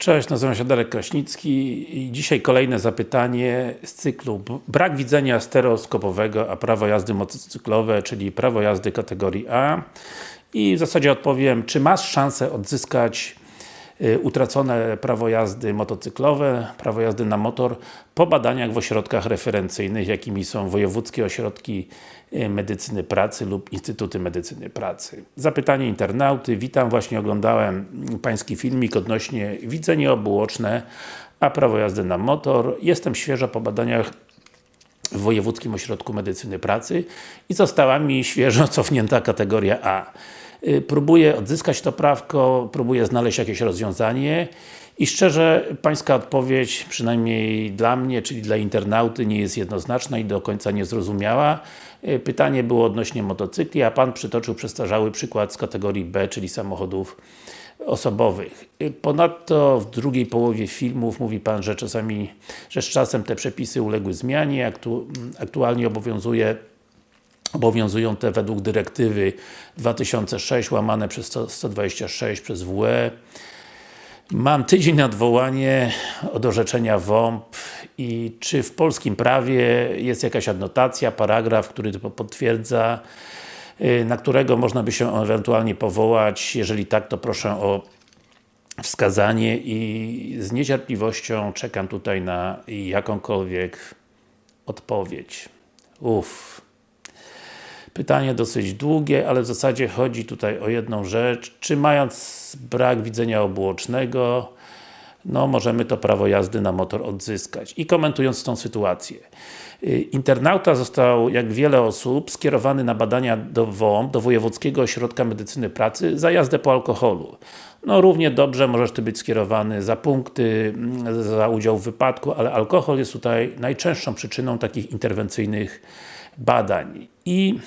Cześć, nazywam się Darek Kraśnicki i dzisiaj kolejne zapytanie z cyklu Brak widzenia stereoskopowego, a prawo jazdy motocyklowe, czyli prawo jazdy kategorii A. I w zasadzie odpowiem, czy masz szansę odzyskać utracone prawo jazdy motocyklowe, prawo jazdy na motor po badaniach w ośrodkach referencyjnych, jakimi są wojewódzkie ośrodki y, medycyny pracy lub instytuty medycyny pracy. Zapytanie internauty, witam, właśnie oglądałem Pański filmik odnośnie widzenie obuoczne, a prawo jazdy na motor. Jestem świeżo po badaniach w Wojewódzkim Ośrodku Medycyny Pracy i została mi świeżo cofnięta kategoria A. Y, Próbuję odzyskać to prawko, próbuję znaleźć jakieś rozwiązanie i szczerze, Pańska odpowiedź, przynajmniej dla mnie, czyli dla internauty, nie jest jednoznaczna i do końca niezrozumiała. Y, Pytanie było odnośnie motocykli, a Pan przytoczył przestarzały przykład z kategorii B, czyli samochodów osobowych. Y, Ponadto w drugiej połowie filmów mówi Pan, że czasami, że z czasem te przepisy uległy zmianie, aktu, aktualnie obowiązuje obowiązują te według dyrektywy 2006 łamane przez 100 126 przez WE. Mam tydzień na odwołanie od orzeczenia WOMP i czy w polskim prawie jest jakaś adnotacja, paragraf, który to potwierdza, y, na którego można by się ewentualnie powołać, jeżeli tak, to proszę o wskazanie i z niecierpliwością czekam tutaj na jakąkolwiek odpowiedź. Uff. Pytanie dosyć długie, ale w zasadzie chodzi tutaj o jedną rzecz. Czy mając brak widzenia obuocznego, no możemy to prawo jazdy na motor odzyskać. I komentując tą sytuację. Y, Internauta został, jak wiele osób, skierowany na badania do WOM, do Wojewódzkiego Ośrodka Medycyny Pracy za jazdę po alkoholu. No równie dobrze możesz Ty być skierowany za punkty, mm, za udział w wypadku, ale alkohol jest tutaj najczęstszą przyczyną takich interwencyjnych badań. I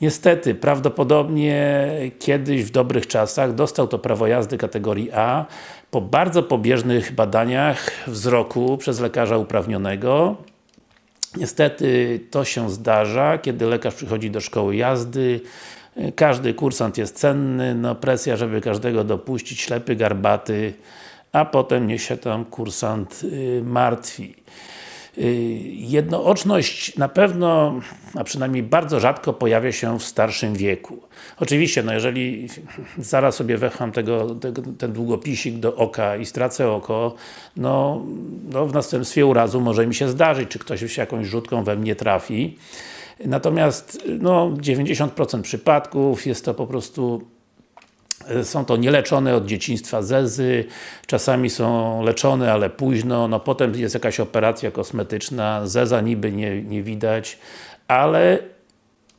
Niestety, prawdopodobnie kiedyś w dobrych czasach dostał to prawo jazdy kategorii A po bardzo pobieżnych badaniach wzroku przez lekarza uprawnionego. Niestety to się zdarza, kiedy lekarz przychodzi do szkoły jazdy, każdy kursant jest cenny, no presja, żeby każdego dopuścić, ślepy, garbaty, a potem niech się tam kursant y, martwi. Y, Jednooczność na pewno, a przynajmniej bardzo rzadko pojawia się w starszym wieku. Oczywiście, no jeżeli zaraz sobie wecham tego, tego, ten długopisik do oka i stracę oko, no, no w następstwie urazu może mi się zdarzyć, czy ktoś się jakąś rzutką we mnie trafi. Natomiast no, 90% przypadków jest to po prostu są to nieleczone od dzieciństwa zezy, czasami są leczone, ale późno, no potem jest jakaś operacja kosmetyczna, zeza niby nie, nie widać, ale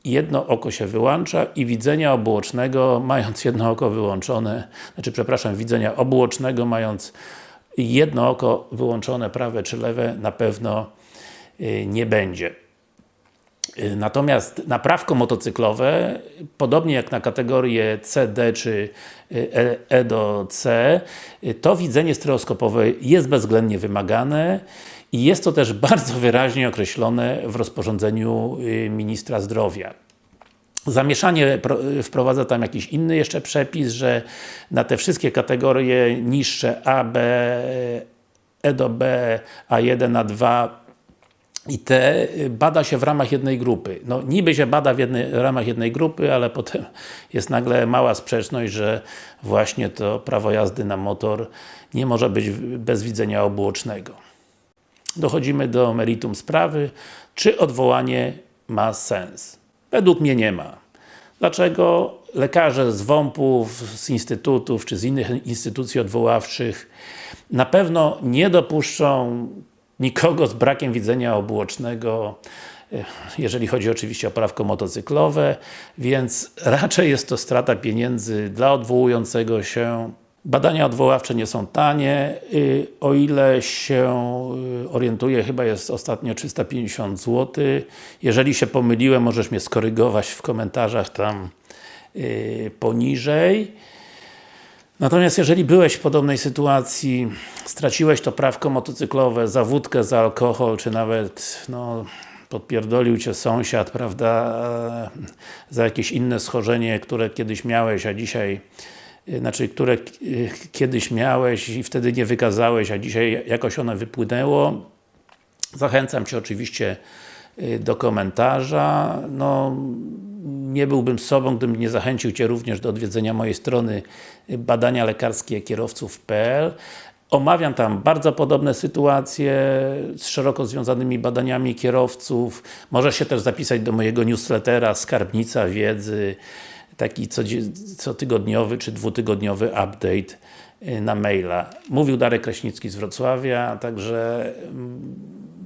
jedno oko się wyłącza i widzenia obuocznego, mając jedno oko wyłączone, znaczy przepraszam, widzenia obuocznego, mając jedno oko wyłączone, prawe czy lewe, na pewno y, nie będzie. Y, Natomiast naprawko motocyklowe, podobnie jak na kategorie C, D czy E, e do C, y, to widzenie stereoskopowe jest bezwzględnie wymagane i jest to też bardzo wyraźnie określone w rozporządzeniu y, Ministra Zdrowia. Zamieszanie wprowadza tam jakiś inny jeszcze przepis, że na te wszystkie kategorie niższe A, B, E do B, A1, A2 i te bada się w ramach jednej grupy. No niby się bada w, jednej, w ramach jednej grupy, ale potem jest nagle mała sprzeczność, że właśnie to prawo jazdy na motor nie może być bez widzenia obuocznego. Dochodzimy do meritum sprawy. Czy odwołanie ma sens? Według mnie nie ma. Dlaczego? Lekarze z WOMP-ów, z instytutów, czy z innych instytucji odwoławczych na pewno nie dopuszczą nikogo z brakiem widzenia obuocznego, jeżeli chodzi oczywiście o prawko motocyklowe, więc raczej jest to strata pieniędzy dla odwołującego się. Badania odwoławcze nie są tanie, y, o ile się y, orientuję, chyba jest ostatnio 350 zł. Jeżeli się pomyliłem, możesz mnie skorygować w komentarzach tam y, poniżej. Natomiast jeżeli byłeś w podobnej sytuacji, straciłeś to prawko motocyklowe za wódkę, za alkohol, czy nawet no, podpierdolił Cię sąsiad, prawda, za jakieś inne schorzenie, które kiedyś miałeś, a dzisiaj y, znaczy, które y, kiedyś miałeś i wtedy nie wykazałeś, a dzisiaj jakoś one wypłynęło. Zachęcam Cię oczywiście do komentarza. No, nie byłbym sobą, gdybym nie zachęcił Cię również do odwiedzenia mojej strony badania lekarskie kierowców.pl Omawiam tam bardzo podobne sytuacje z szeroko związanymi badaniami kierowców. Możesz się też zapisać do mojego newslettera Skarbnica Wiedzy taki cotygodniowy czy dwutygodniowy update na maila. Mówił Darek Kraśnicki z Wrocławia, także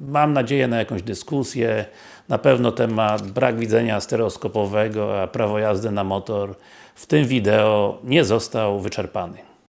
mam nadzieję na jakąś dyskusję. Na pewno temat brak widzenia stereoskopowego, a prawo jazdy na motor w tym wideo nie został wyczerpany.